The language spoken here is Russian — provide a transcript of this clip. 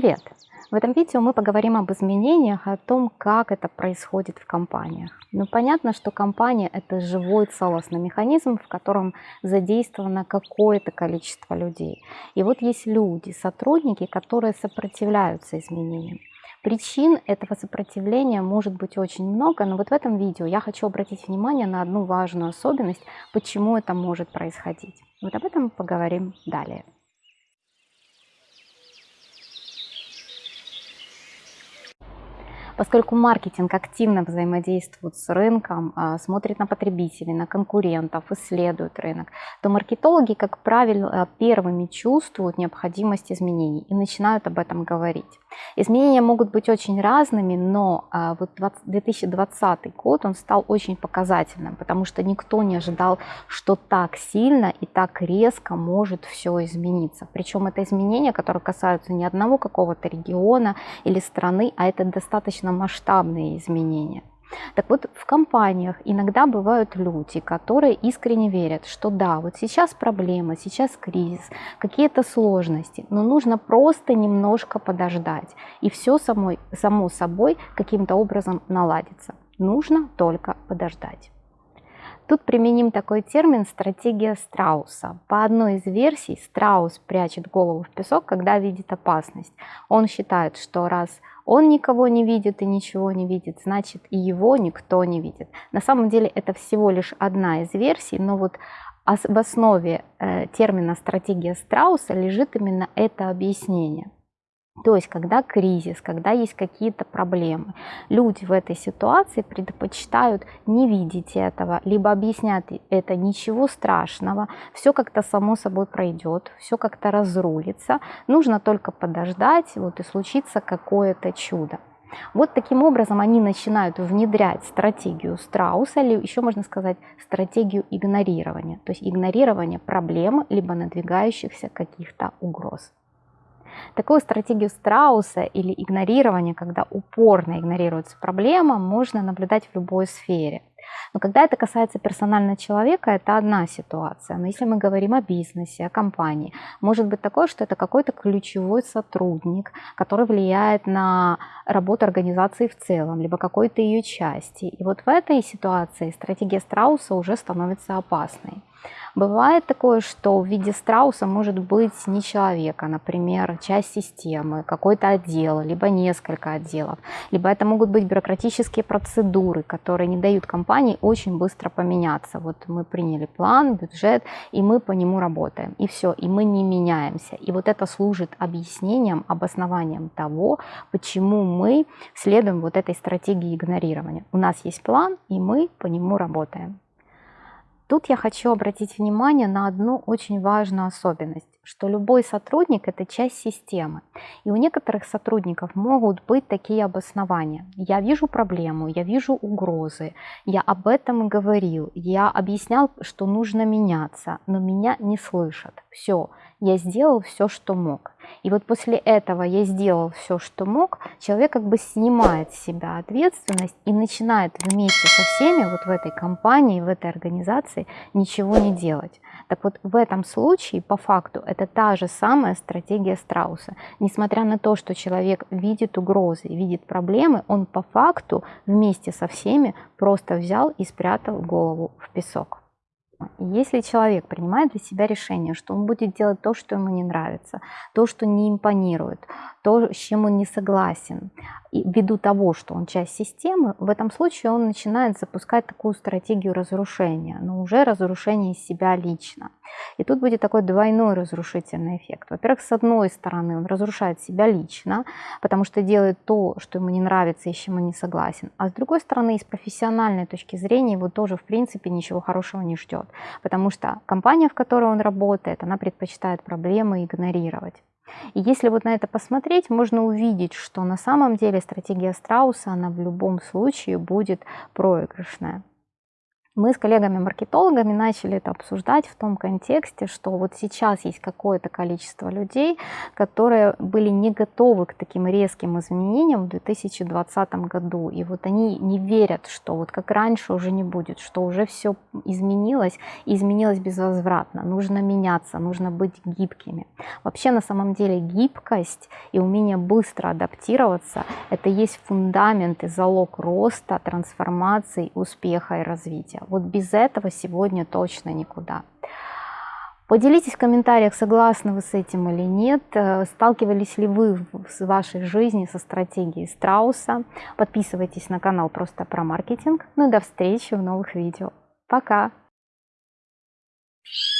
Привет! В этом видео мы поговорим об изменениях, о том, как это происходит в компаниях. Ну, понятно, что компания – это живой целостный механизм, в котором задействовано какое-то количество людей. И вот есть люди, сотрудники, которые сопротивляются изменениям. Причин этого сопротивления может быть очень много, но вот в этом видео я хочу обратить внимание на одну важную особенность, почему это может происходить. Вот об этом поговорим далее. Поскольку маркетинг активно взаимодействует с рынком, а, смотрит на потребителей, на конкурентов, исследует рынок, то маркетологи, как правило, первыми чувствуют необходимость изменений и начинают об этом говорить. Изменения могут быть очень разными, но а, вот 2020 год он стал очень показательным, потому что никто не ожидал, что так сильно и так резко может все измениться. Причем это изменения, которые касаются не одного какого-то региона или страны, а это достаточно масштабные изменения. Так вот, в компаниях иногда бывают люди, которые искренне верят, что да, вот сейчас проблема, сейчас кризис, какие-то сложности, но нужно просто немножко подождать, и все само, само собой каким-то образом наладится. Нужно только подождать. Тут применим такой термин «стратегия страуса». По одной из версий страус прячет голову в песок, когда видит опасность. Он считает, что раз он никого не видит и ничего не видит, значит и его никто не видит. На самом деле это всего лишь одна из версий, но вот в основе э, термина «стратегия страуса» лежит именно это объяснение. То есть, когда кризис, когда есть какие-то проблемы, люди в этой ситуации предпочитают не видеть этого, либо объяснять это ничего страшного, все как-то само собой пройдет, все как-то разрулится, нужно только подождать, вот и случится какое-то чудо. Вот таким образом они начинают внедрять стратегию страуса, или еще можно сказать стратегию игнорирования, то есть игнорирование проблем, либо надвигающихся каких-то угроз. Такую стратегию страуса или игнорирование, когда упорно игнорируется проблема, можно наблюдать в любой сфере. Но когда это касается персонального человека, это одна ситуация. Но если мы говорим о бизнесе, о компании, может быть такое, что это какой-то ключевой сотрудник, который влияет на работу организации в целом, либо какой-то ее части. И вот в этой ситуации стратегия страуса уже становится опасной. Бывает такое, что в виде страуса может быть не человека, например, часть системы, какой-то отдел, либо несколько отделов, либо это могут быть бюрократические процедуры, которые не дают компании очень быстро поменяться. Вот мы приняли план, бюджет, и мы по нему работаем, и все, и мы не меняемся. И вот это служит объяснением, обоснованием того, почему мы следуем вот этой стратегии игнорирования. У нас есть план, и мы по нему работаем. Тут я хочу обратить внимание на одну очень важную особенность, что любой сотрудник – это часть системы. И у некоторых сотрудников могут быть такие обоснования. Я вижу проблему, я вижу угрозы, я об этом говорил, я объяснял, что нужно меняться, но меня не слышат. Все, я сделал все, что мог. И вот после этого я сделал все, что мог, человек как бы снимает с себя ответственность и начинает вместе со всеми вот в этой компании, в этой организации ничего не делать. Так вот, в этом случае, по факту, это та же самая стратегия страуса. Несмотря на то, что человек видит угрозы, видит проблемы, он по факту вместе со всеми просто взял и спрятал голову в песок. Если человек принимает для себя решение, что он будет делать то, что ему не нравится, то, что не импонирует, то, с чем он не согласен, и ввиду того, что он часть системы, в этом случае он начинает запускать такую стратегию разрушения, но уже разрушение себя лично. И тут будет такой двойной разрушительный эффект. Во-первых, с одной стороны, он разрушает себя лично, потому что делает то, что ему не нравится и с чем он не согласен. А с другой стороны, с профессиональной точки зрения, его тоже, в принципе, ничего хорошего не ждет. Потому что компания, в которой он работает, она предпочитает проблемы игнорировать. И если вот на это посмотреть, можно увидеть, что на самом деле стратегия страуса, она в любом случае будет проигрышная. Мы с коллегами-маркетологами начали это обсуждать в том контексте, что вот сейчас есть какое-то количество людей, которые были не готовы к таким резким изменениям в 2020 году. И вот они не верят, что вот как раньше уже не будет, что уже все изменилось изменилось безвозвратно. Нужно меняться, нужно быть гибкими. Вообще на самом деле гибкость и умение быстро адаптироваться – это есть фундамент и залог роста, трансформации, успеха и развития. Вот без этого сегодня точно никуда. Поделитесь в комментариях, согласны вы с этим или нет, э, сталкивались ли вы в вашей жизни со стратегией страуса. Подписывайтесь на канал просто про маркетинг. Ну и до встречи в новых видео. Пока! you